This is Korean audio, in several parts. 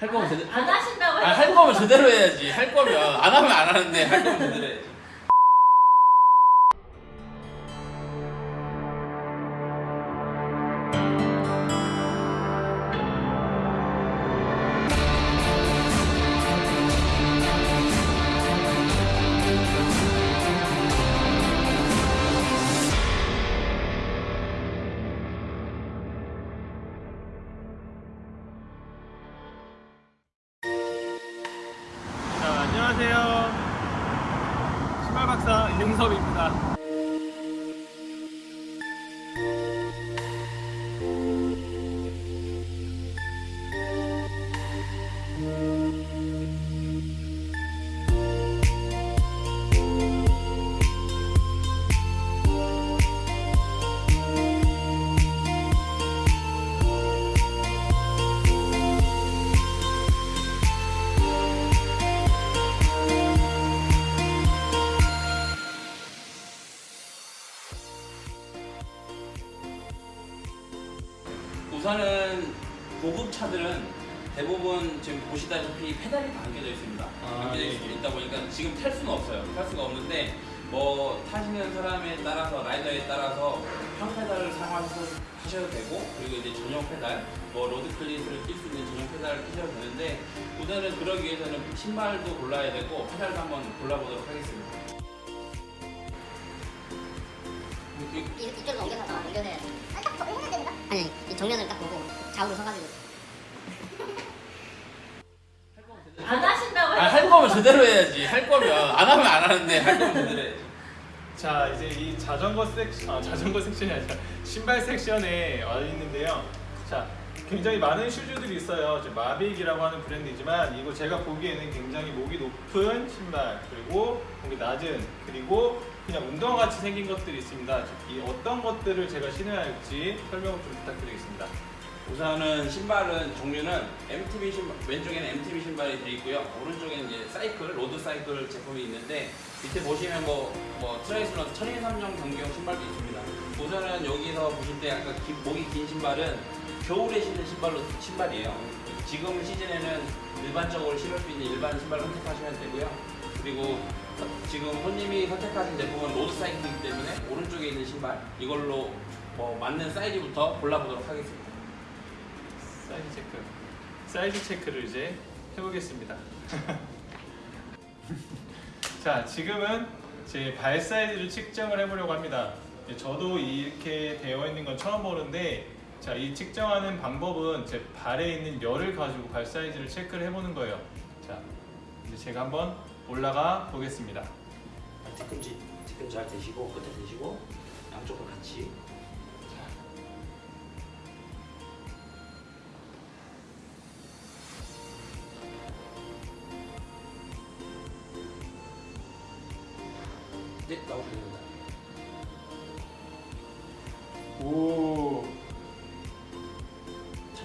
할 거면 제대로 안 하신다고 아, 할 거면 제대로 해야지. 할 거면 안 하면 안 하는데 할 거면 제대로 해야지. 안녕하세요. 신발 박사 임섭입니다. 우선은 고급 차들은 대부분 지금 보시다시피 페달이 당겨져 있습니다. 아, 당겨져 예, 있- 예. 있다 보니까 지금 탈 수는 없어요. 탈 수가 없는데 뭐 타시는 사람에 따라서 라이더에 따라서 평페달을 사용하셔도 되고 그리고 이제 전용 페달 뭐 road cleat을 낄수 있는 전용 페달을 끼셔도 되는데 우선은 그러기 위해서는 신발도 골라야 되고 페달도 한번 골라보도록 하겠습니다. 이쪽으로 옮겨서 정면을 딱 보고 좌우로 서가지고. 안 하신다고 아, 할 거면 제대로 해야지. 할 거면 안 하면 안 하는데 할 거면 제대로 해야지. 자, 이제 이 자전거 섹션, 아, 자전거 섹션이 아니라 신발 섹션에 와 있는데요. 자, 굉장히 많은 슈즈들이 있어요. 마빅이라고 하는 브랜드이지만 이거 제가 보기에는 굉장히 목이 높은 신발 그리고 목이 낮은 그리고 그냥 운동화 같이 생긴 것들이 있습니다. 이 어떤 것들을 제가 신어야 할지 설명을 좀 부탁드리겠습니다. 우선은 신발은 종류는 MTB 신발 왼쪽에는 MTB 신발이 되어 있고요 오른쪽에는 이제 사이클 road 사이클 제품이 있는데 밑에 보시면 뭐, 뭐 트라이애슬론 철인 3종 경기용 신발도 있습니다 우선은 여기서 보실 때 약간 기- 목이 긴 신발은 겨울에 신는 신발로 신발이에요 지금 시즌에는 일반적으로 신을 수 있는 일반 신발을 선택하시면 되고요 그리고 서- 지금 손님이 선택하신 제품은 road 사이클이기 때문에 오른쪽에 있는 신발 이걸로 뭐 맞는 사이즈부터 골라보도록 하겠습니다 사이즈 체크. 사이즈 체크를 이제 해보겠습니다. 자, 지금은 제 발 사이즈를 측정을 해보려고 합니다. 예, 저도 이렇게 되어 있는 건 처음 보는데, 자, 이 측정하는 방법은 제 발에 있는 열을 가지고 발 사이즈를 체크를 해보는 거예요. 자, 이제 제가 한번 올라가 보겠습니다. 뒤꿈치 뒤꿈치 잘 대시고 끝에 대시고 양쪽을 같이 이제 나오시면 됩니다. 오,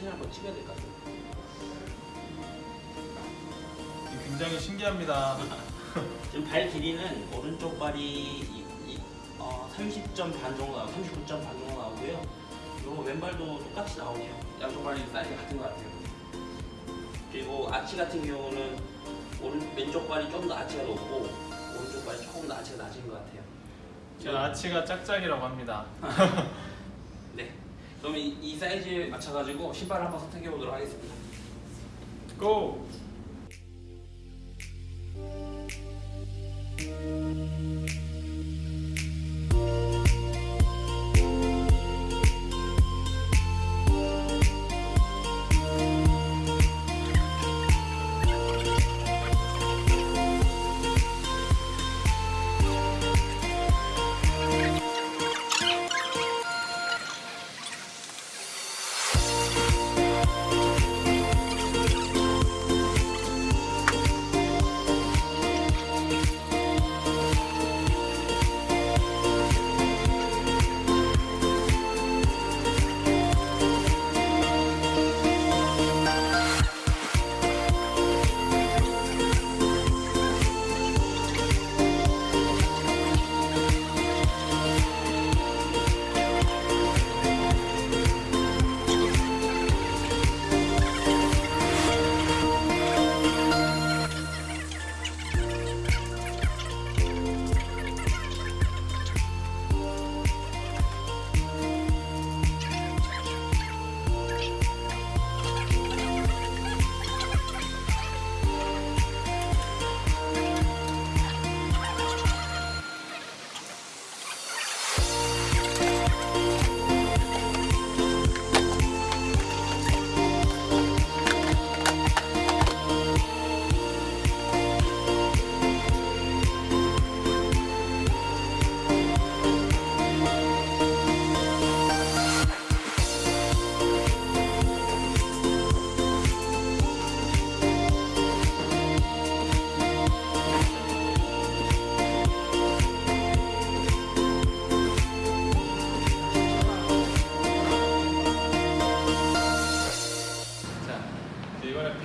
사진 한번 찍어야 될 것. 이거 굉장히 신기합니다. 지금 발 길이는 오른쪽 발이 이, 이, 어, 30점 반 정도 나오고 39점 반 정도 나오고요. 그리고 왼발도 똑같이 나오네요. 양쪽 발이 사이즈 같은 것 같아요. 그리고 아치 같은 경우는 오른 왼쪽 발이 좀 더 아치가 높고 오른쪽 발이 조금 더 아치가 낮은 것 같아요. 제 아치가 짝짝이라고 합니다. 네. 그러면 이, 이 사이즈에 맞춰가지고 신발을 한번 선택해 보도록 하겠습니다. 고!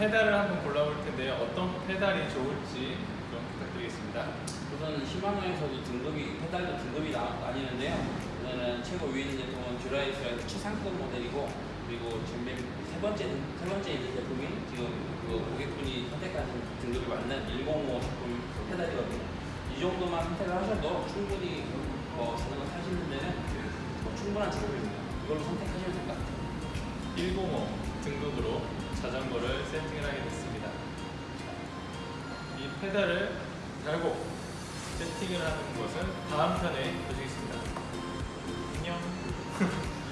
페달을 한번 골라볼 텐데요. 어떤 페달이 좋을지 좀 부탁드리겠습니다. 우선 시마노에서도 등급이 페달도 등급이 나, 나뉘는데요. 우선은 최고 위인 제품은 듀라에이스의 최 상급 모델이고 그리고 지금 맨세 번째 세 번째 있는 제품이 지금 그 고객분이 선택하신 등급에 맞는 105 제품 페달이거든요. 이 정도만 선택을 하셔도 충분히 뭐 자전거 타시는 데는 뭐 충분한 제품입니다. 이걸로 선택하시면 될 것 같아요. 105 등급으로 자전거를 세팅을 하게 됐습니다. 이 페달을 달고 세팅을 하는 것은 다음 편에 보시겠습니다. 안녕.